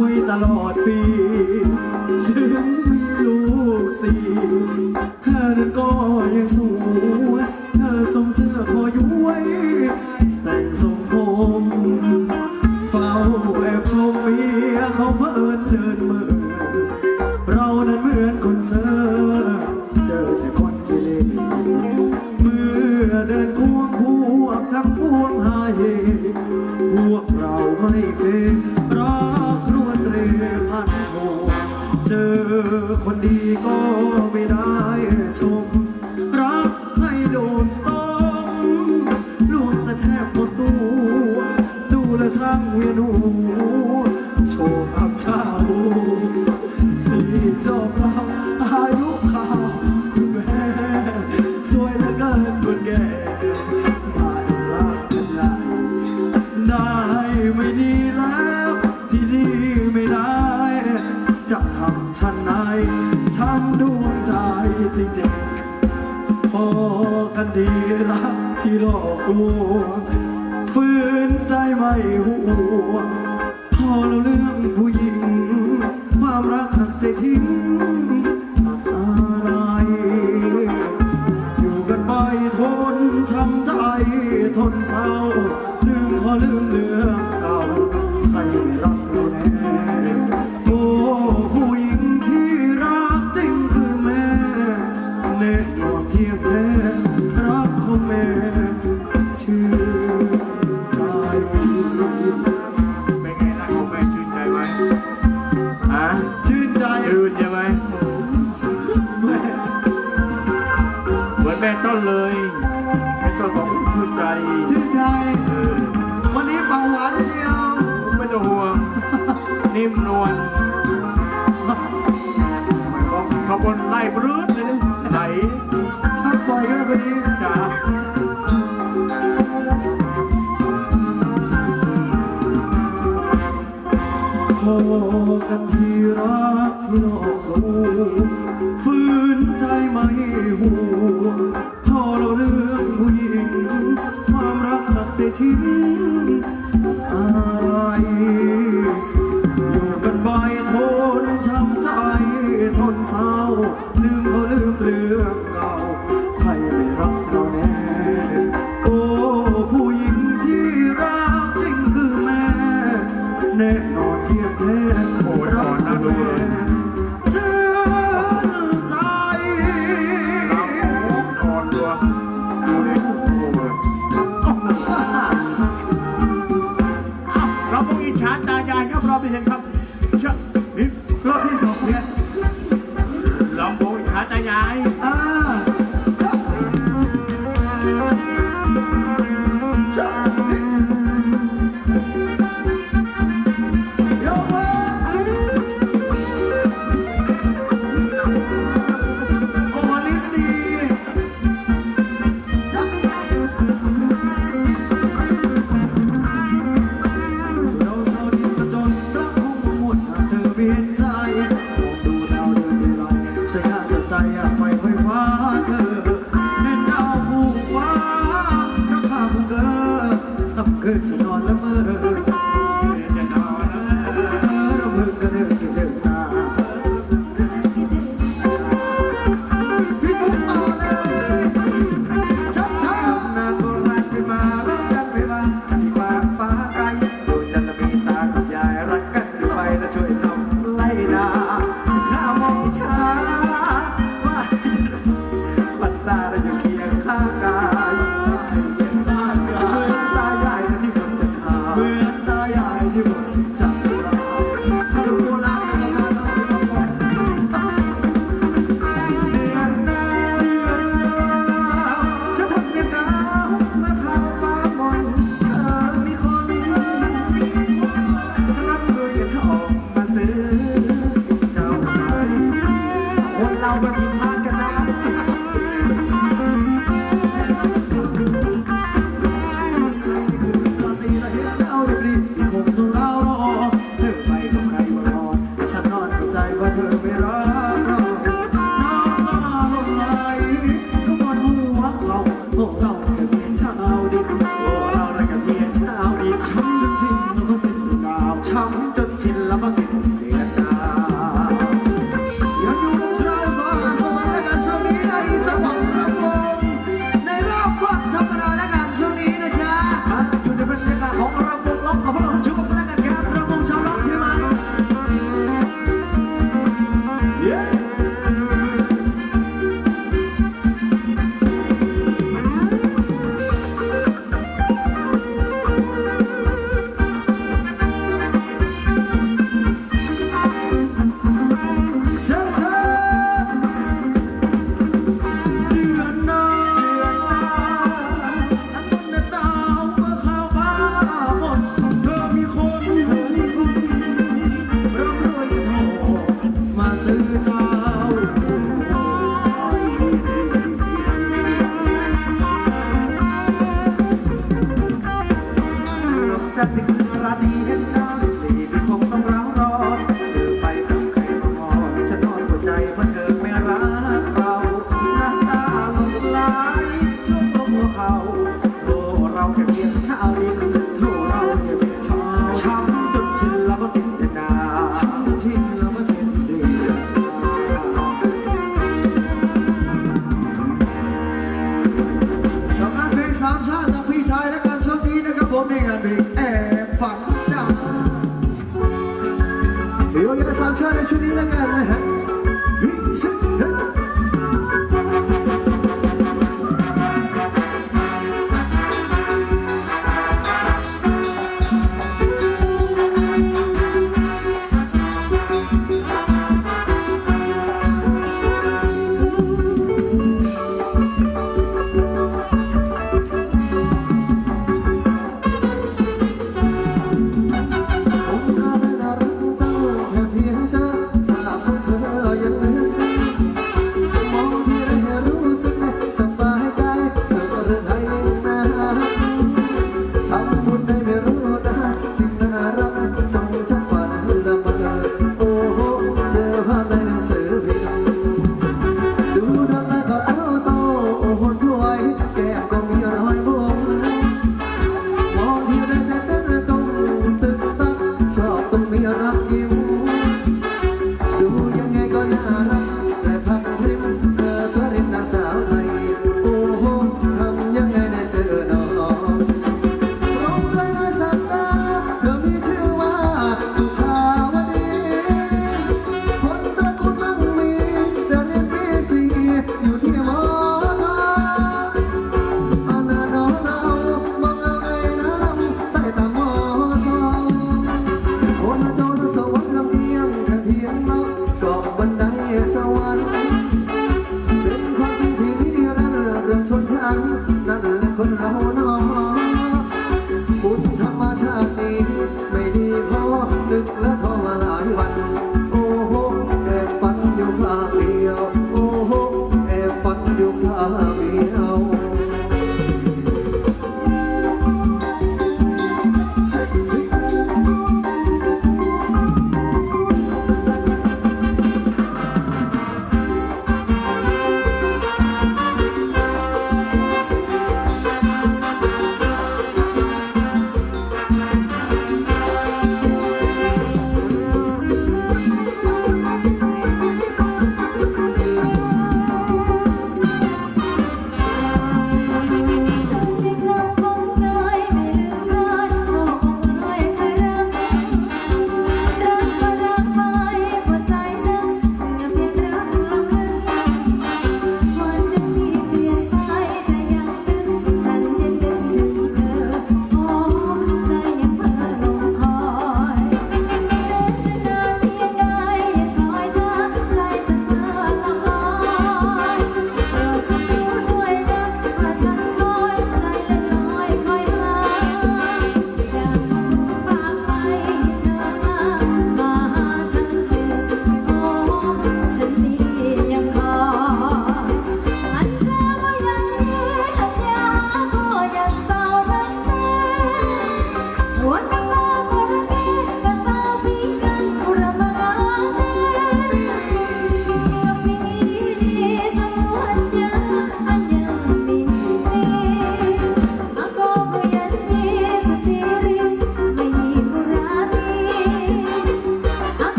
วยตลอดปี ถึงมีลูกสี่เธอนั้นก็ยังสวย บหมดตัว ดูแลช่างเวียนหัวโชว์อับเช้าที่จบเราอายุข่าวคุณแม่สวยเหลือเกินคนแก่ไม่รักกันไงได้ไม่ดีแล้วที่ดีไม่ได้ จะทำฉันไหนฉันดวงใจจริงๆพอกันดีรัก ที่หลอกลวงฝืนใจไม่หัวพอเราเรื่องผู้หญิง ความรักหักใจทิ้ง เป็นไงรักของแม่ชื่นใจไหมฮะชื่นใจชื่นใช่ไหมเหมือนแม่ต้นเลยแม่ต้นบอกชื่นใจชื่นใจ วันนี้เบาหวานเชียวไม่ต้องห่วง นิ่มนวลขอบวนไล่บรื้ดเล กันที่รักที่นอกรู้ฝืนใจไม่หู รับเชื่อนี่รอบที่สองเนี่ยเราพวกอิจฉาตายาย เคียงข้างกาย 好出你那个